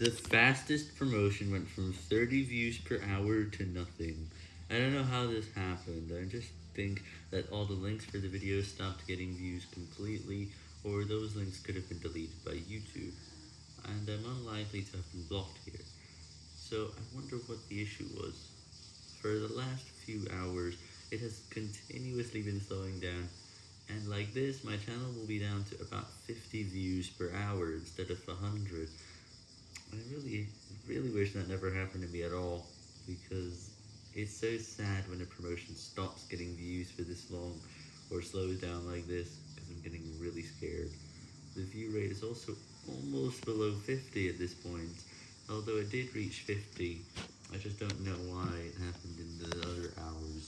The fastest promotion went from 30 views per hour to nothing. I don't know how this happened, I just think that all the links for the video stopped getting views completely, or those links could have been deleted by YouTube, and I'm unlikely to have been blocked here. So I wonder what the issue was. For the last few hours, it has continuously been slowing down, and like this, my channel will be down to about 50 views per hour instead of 100. Wish that never happened to me at all, because it's so sad when a promotion stops getting views for this long, or slows down like this, because I'm getting really scared. The view rate is also almost below 50 at this point, although it did reach 50, I just don't know why